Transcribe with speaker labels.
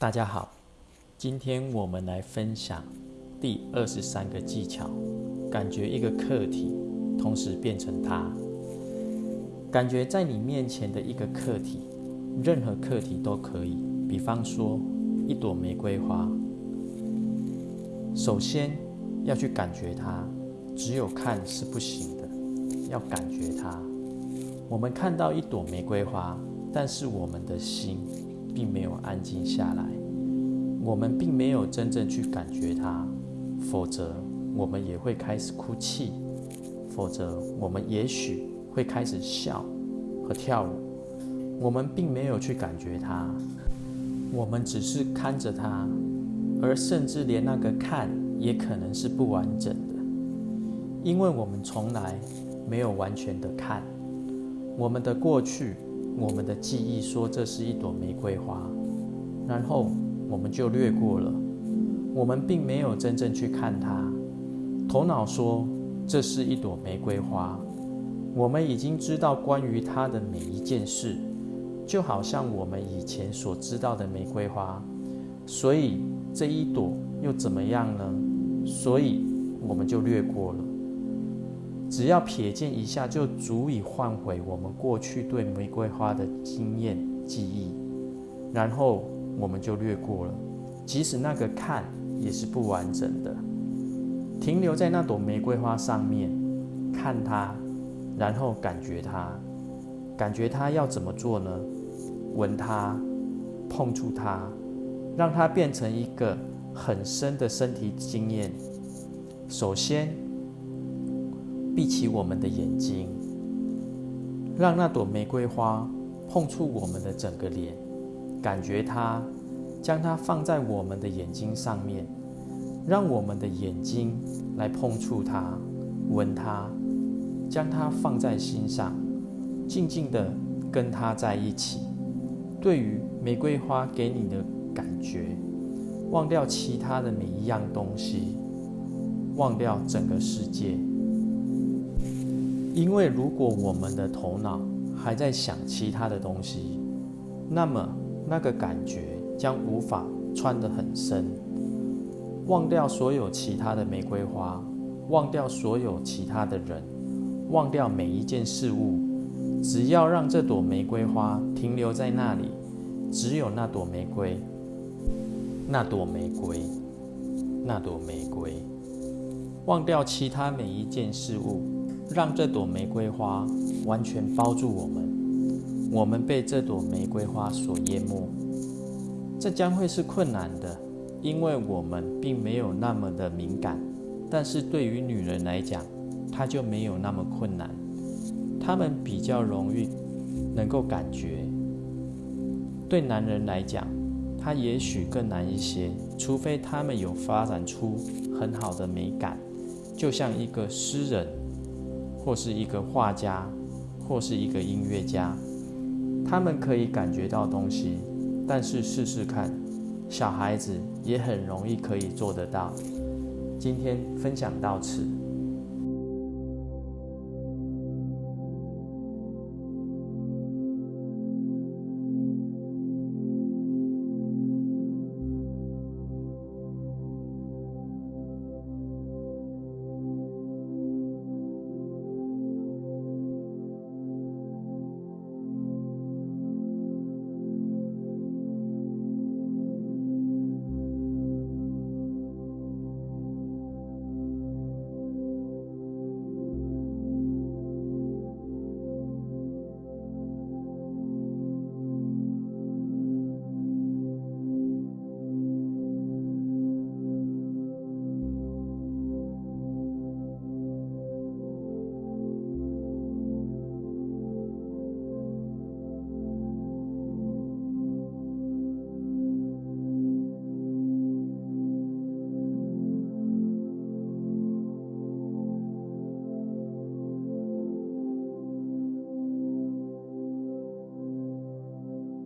Speaker 1: 大家好，今天我们来分享第二十三个技巧，感觉一个客体，同时变成它。感觉在你面前的一个客体，任何客体都可以。比方说一朵玫瑰花，首先要去感觉它，只有看是不行的，要感觉它。我们看到一朵玫瑰花，但是我们的心并没有安静下来，我们并没有真正去感觉它，否则我们也会开始哭泣，否则我们也许会开始笑和跳舞。我们并没有去感觉它，我们只是看着它，而甚至连那个看也可能是不完整的，因为我们从来没有完全的看。我们的过去，我们的记忆说这是一朵玫瑰花，然后我们就略过了。我们并没有真正去看它。头脑说这是一朵玫瑰花，我们已经知道关于它的每一件事，就好像我们以前所知道的玫瑰花。所以这一朵又怎么样呢？所以我们就略过了。只要瞥见一下，就足以唤回我们过去对玫瑰花的经验记忆，然后我们就略过了。即使那个看也是不完整的，停留在那朵玫瑰花上面，看它，然后感觉它，感觉它要怎么做呢？闻它，碰触它，让它变成一个很深的身体经验。首先。闭起我们的眼睛，让那朵玫瑰花碰触我们的整个脸，感觉它，将它放在我们的眼睛上面，让我们的眼睛来碰触它，闻它，将它放在心上，静静的跟它在一起。对于玫瑰花给你的感觉，忘掉其他的每一样东西，忘掉整个世界。因为如果我们的头脑还在想其他的东西，那么那个感觉将无法穿得很深。忘掉所有其他的玫瑰花，忘掉所有其他的人，忘掉每一件事物，只要让这朵玫瑰花停留在那里，只有那朵玫瑰，那朵玫瑰，那朵玫瑰，忘掉其他每一件事物。让这朵玫瑰花完全包住我们，我们被这朵玫瑰花所淹没。这将会是困难的，因为我们并没有那么的敏感。但是对于女人来讲，她就没有那么困难，她们比较容易能够感觉。对男人来讲，他也许更难一些，除非他们有发展出很好的美感，就像一个诗人。或是一个画家，或是一个音乐家，他们可以感觉到东西。但是试试看，小孩子也很容易可以做得到。今天分享到此。